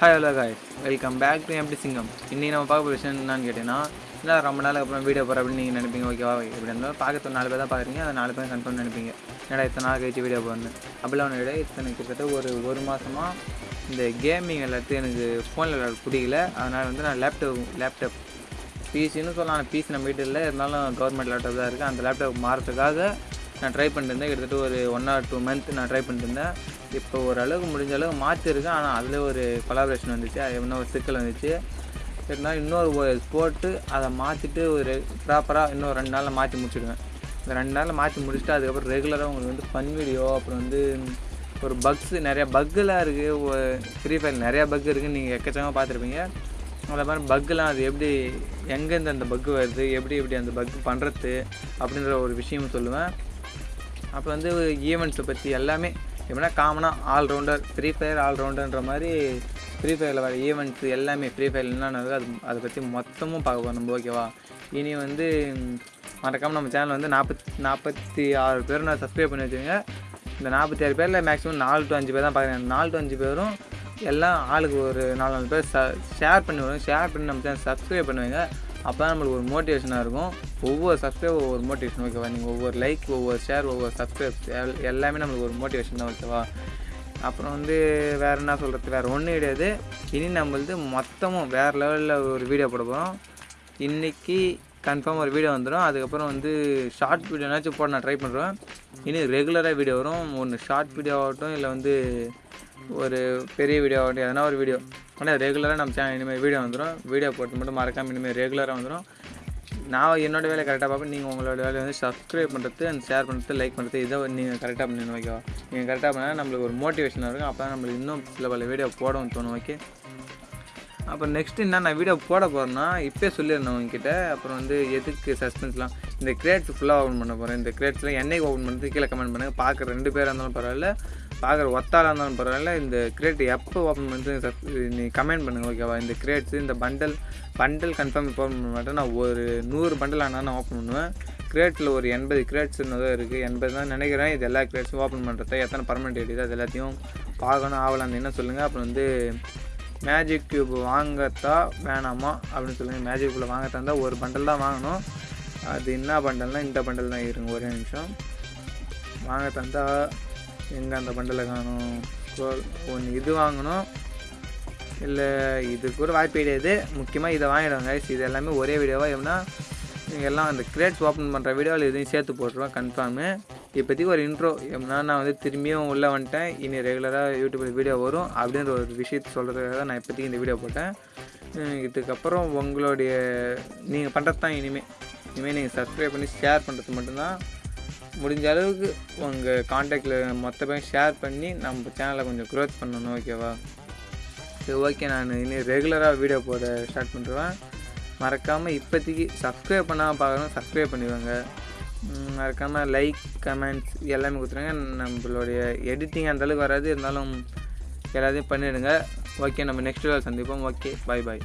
Hi hello guys welcome back to MD Singam இன்றைக்கி நம்ம பார்க்க போகிற விஷயம் என்னன்னு கேட்டிங்கன்னா இல்லை ரொம்ப நாளுக்கு அப்புறம் வீடியோ போகிற அப்படின்னு நீங்கள் நினைப்பீங்க ஓகேவா எப்படி இருந்தாலும் பார்க்க நாலு பேர் தான் பார்க்குறீங்க அது நாலு பேர் கன்ஃபார்ம் நினைப்பீங்க. என்னடா இத்தனை நாள் கழிச்சு வீடியோ போடணும் அப்படிலாம் ஒன்று விட இத்தனை கிட்டத்தட்ட ஒரு ஒரு மாதமாக இந்த கேமிங் எல்லாத்தையும் எனக்கு ஃபோனில் விளையாட பிடிக்கல. அதனால் வந்து நான் லேப்டாப் லேப்டாப் பிசின்னு சொல்லலாம். பிசி நம்ம வீட்டில் இல்லை. இருந்தாலும் கவர்மெண்ட் லேப்டாப் தான் இருக்குது அந்த லேப்டாப் மாறத்துக்காக நான் ட்ரை பண்ணிருந்தேன் கிட்டத்தட்ட ஒரு ஒன் ஆர் டூ மந்த் நான் ட்ரை பண்ணிருந்தேன் இப்போ ஓரளவுக்கு முடிஞ்ச அளவுக்கு மாற்றிருக்கேன் ஆனால் அதில் ஒரு கொலாபரேஷன் வந்துச்சு. அது என்ன ஒரு சிக்கல் வந்துச்சு இருந்தாலும் இன்னொரு போட்டு அதை மாற்றிட்டு ஒரு ப்ராப்பராக இன்னும் ரெண்டு நாளில் மாற்றி முடிச்சிடுவேன். இந்த ரெண்டு நாளில் மாற்றி முடிச்சுட்டு அதுக்கப்புறம் ரெகுலராக உங்களுக்கு வந்து ஃபன் வீடியோ அப்புறம் வந்து ஒரு பக்ஸ் நிறையா பக்கெலாம் இருக்குது ஃப்ரீ ஃபயர் நிறையா பக் இருக்குதுன்னு நீங்கள் எக்கச்சக்கமாக பார்த்துருப்பீங்க. அந்த மாதிரி பக்கெலாம் அது எப்படி எங்கேருந்து அந்த பக்கு வருது எப்படி எப்படி அந்த பக்கு பண்ணுறது அப்படின்ற ஒரு விஷயம் சொல்லுவேன். அப்புறம் வந்து ஈவெண்ட்ஸை பற்றி எல்லாமே எப்படின்னா காமனாக ஆல்ரவுண்டர் ஃப்ரீ ஃபயர் ஆல்ரவுண்டர்ன்ற மாதிரி ஃப்ரீ ஃபயரில் வர ஈவெண்ட்ஸ் எல்லாமே ஃப்ரீ ஃபயர் என்னென்ன அது அதை பற்றி மொத்தமும் பார்க்க போகிறோம் நம்ம ஓகேவா இனி வந்து மறக்காமல் நம்ம சேனல் வந்து நாற்பத்தி நாற்பத்தி ஆறு பேர் நான் சப்ஸ்கிரைப் பண்ணி வச்சுருங்க இந்த நாற்பத்தி ஆறு பேரில் மேக்ஸிமம் நாலு டு அஞ்சு பேர் தான் பார்க்குறேன். நாலு டு அஞ்சு பேரும் எல்லாம் ஆளுக்கு ஒரு நாலு நாலு பேர் ஷேர் பண்ணி வரும் ஷேர் பண்ணி நம்ம சேனல் சப்ஸ்கிரைப் பண்ணுவேங்க அப்போ நம்மளுக்கு ஒரு மோட்டிவேஷனாக இருக்கும். ஒவ்வொரு சப்ஸ்கிரைப் ஒவ்வொரு மோட்டிவேஷன் ஓகேவா நீங்கள் ஒவ்வொரு லைக் ஒவ்வொரு ஷேர் ஒவ்வொரு சப்ஸ்கிரைப் எல் எல்லாமே நம்மளுக்கு ஒரு மோட்டிவேஷன் தான் ஓகேவா அப்புறம் வந்து வேறு என்ன சொல்கிறது வேறு ஒன்றும் கிடையாது. இனி நம்மளது மொத்தமும் வேறு லெவலில் ஒரு வீடியோ போட போகிறோம் இன்றைக்கி கன்ஃபார்ம் ஒரு வீடியோ வந்துடும் அதுக்கப்புறம் வந்து ஷார்ட் வீடியோனாச்சும் போட நான் ட்ரை பண்ணுறேன் இனி ரெகுலராக வீடியோ வரும். ஒன்று ஷார்ட் வீடியோ ஆகட்டும் இல்லை வந்து ஒரு பெரிய வீடியோ ஆகட்டும் எதனா ஒரு வீடியோ ஆனால் ரெகுலராக நம்ம சேனல் இனிமேல் வீடியோ வந்துடும் வீடியோ போட்டு மட்டும் மறக்காமல் இனிமேல் ரெகுலராக வந்துடும் நான் என்னோடய வேலை கரெக்டாக பார்ப்பேன். நீங்கள் உங்களோட வேலையை வந்து சப்ஸ்கிரைப் பண்ணுறது அண்ட் ஷேர் பண்ணுறது லைக் பண்ணுறது இதை நீங்கள் கரெக்டாக பண்ணணும் ஓகேவா நீங்கள் கரெக்டாக பண்ணால் நம்மளுக்கு ஒரு மோட்டிவேஷனாக இருக்கும். அப்போ தான் நம்மளுக்கு இன்னும் சில பல வீடியோ போடவும் தோணும் ஓகே அப்புறம் நெக்ஸ்ட் என்ன நான் வீடியோ போட போகிறேன்னா இப்போயே சொல்லியிருந்தேன் உங்ககிட்ட. அப்புறம் வந்து எதுக்கு சஸ்பென்ஸ்லாம் இந்த கிரேட்ஸ் ஃபுல்லாக ஓப்பன் பண்ண போகிறேன் இந்த கிரேட்ஸில் என்னைக்கு ஓப்பன் பண்ணுறது கீழே கமெண்ட் பண்ணுங்கள் பார்க்குற ரெண்டு பேராக இருந்தாலும் பரவாயில்ல. பார்க்குற ஒத்தாலாக இருந்தாலும் பரவாயில்ல. இந்த கிரேட் எப்போ ஓப்பன் பண்ணுறது நீ கமெண்ட் பண்ணுங்கள் ஓகேவா இந்த கிரேட்ஸ் இந்த பண்டல் பண்டல் கன்ஃபார்ம் இப்போ ஓப்பன் பண்ண மாட்டேன். நான் ஒரு நூறு பண்டல் ஆனால் நான் ஓப்பன் பண்ணுவேன். கிரேட்டில் ஒரு எண்பது கிரேட்ஸ் தான் இருக்குது எண்பது தான் நினைக்கிறேன். இது எல்லா கிரேட்ஸும் ஓப்பன் பண்ணுறது எத்தனை பர்மனெண்ட் எடிது அது எல்லாத்தையும் பார்க்கணும் ஆகலாம் என்ன சொல்லுங்கள் அப்புறம் வந்து மேஜிக் கியூப் வாங்கத்தா வேணாமா? அப்படின்னு சொல்லுங்கள் மேஜிக் கியூப்பில் வாங்கத்தா இருந்தால் ஒரு பண்டல் தான் வாங்கணும். அது என்ன பண்டல்னால் இந்த பண்டல் தான் இருங்க. ஒரே நிமிஷம். வாங்க தந்தா எங்கே அந்த பண்டலை காணும்? ஒன்று இது வாங்கணும். இல்லை இது கூட வாய்ப்பு கிடையாது. முக்கியமாக இதை வாங்கிடுவாங்க இது எல்லாமே ஒரே வீடியோவாக எப்படின்னா நீங்கள் எல்லாம் அந்த கிரேட்ஸ் ஓப்பன் பண்ணுற வீடியோவில் இதையும் சேர்த்து போட்டுருவேன் கன்ஃபார்மு இப்போதைக்கு ஒரு இன்ட்ரோ எப்படின்னா நான் வந்து திரும்பியும் உள்ளே வந்துட்டேன். இனி ரெகுலராக யூடியூப்பில் வீடியோ வரும். அப்படின்ற ஒரு விஷயத்தை சொல்கிறதுக்காக நான் இப்போதைக்கு இந்த வீடியோ போட்டேன். இதுக்கப்புறம் உங்களுடைய நீங்கள் பண்ணுறது தான் இனிமேல் இனிமேல் நீங்கள் சப்ஸ்கிரைப் பண்ணி ஷேர் பண்ணுறது மட்டும்தான். முடிஞ்ச அளவுக்கு உங்கள் காண்டாக்டில் மொத்த பேரும் ஷேர் பண்ணி நம்ம சேனலை கொஞ்சம் க்ரோத் பண்ணணும் ஓகேவா சரி ஓகே நான் இனி ரெகுலராக வீடியோ போட ஸ்டார்ட் பண்ணுறேன் மறக்காமல் இப்போதைக்கு சப்ஸ்கிரைப் பண்ணாமல் பார்க்கணும் சப்ஸ்கிரைப் பண்ணிடுவாங்க மறக்காமல் லைக் கமெண்ட்ஸ் எல்லாமே கொடுத்துருங்க. நம்மளுடைய எடிட்டிங் அந்தளவுக்கு வராது. இருந்தாலும் எல்லாத்தையும் பண்ணிவிடுங்க ஓகே நம்ம நெக்ஸ்ட் வீடியோ சந்திப்போம். Okay bye bye